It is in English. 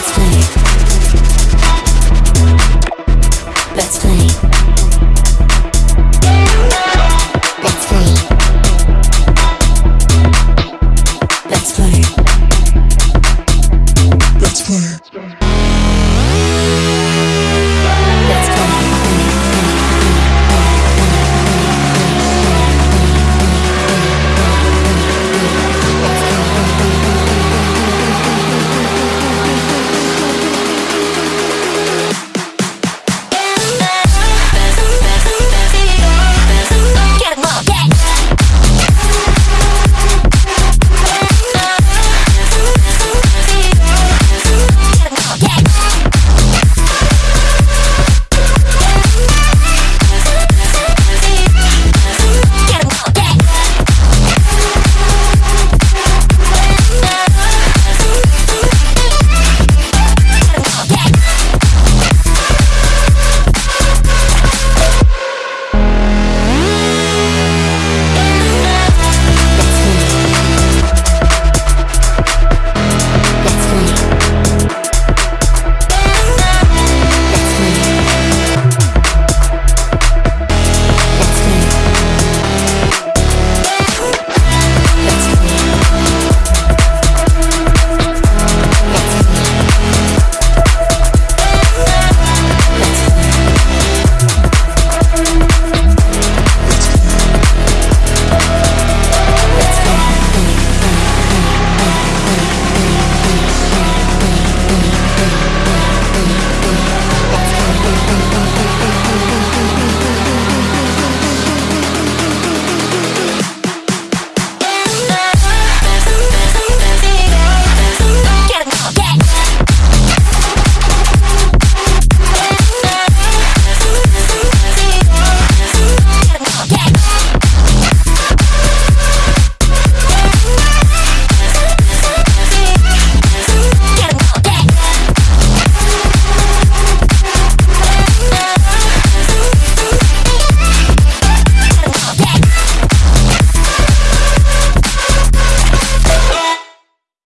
It's